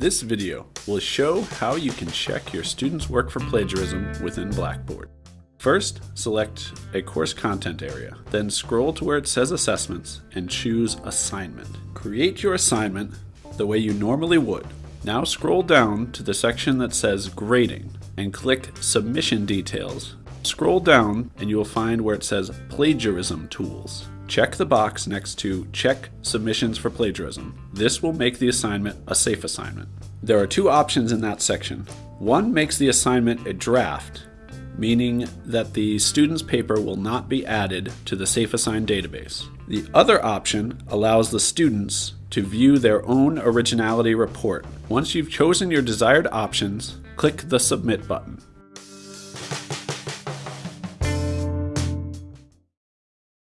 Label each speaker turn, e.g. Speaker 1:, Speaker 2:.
Speaker 1: This video will show how you can check your students' work for plagiarism within Blackboard. First, select a course content area, then scroll to where it says Assessments and choose Assignment. Create your assignment the way you normally would. Now scroll down to the section that says Grading and click Submission Details. Scroll down and you will find where it says Plagiarism Tools. Check the box next to Check Submissions for Plagiarism. This will make the assignment a safe assignment. There are two options in that section. One makes the assignment a draft, meaning that the student's paper will not be added to the SafeAssign database. The other option allows the students to view their own originality report. Once you've chosen your desired options, click the Submit button.